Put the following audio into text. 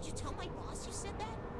Would you tell my boss you said that?